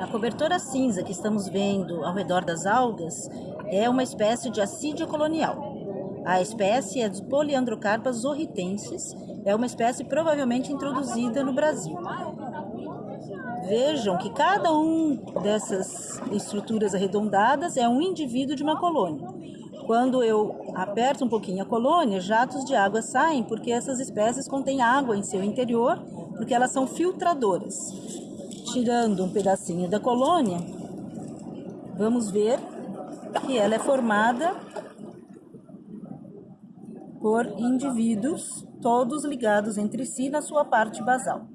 A cobertura cinza que estamos vendo ao redor das algas é uma espécie de assídia colonial. A espécie é dos Polyandrocarpas zorritensis, é uma espécie provavelmente introduzida no Brasil. Vejam que cada um dessas estruturas arredondadas é um indivíduo de uma colônia. Quando eu aperto um pouquinho a colônia, jatos de água saem porque essas espécies contêm água em seu interior, porque elas são filtradoras tirando um pedacinho da colônia, vamos ver que ela é formada por indivíduos, todos ligados entre si na sua parte basal.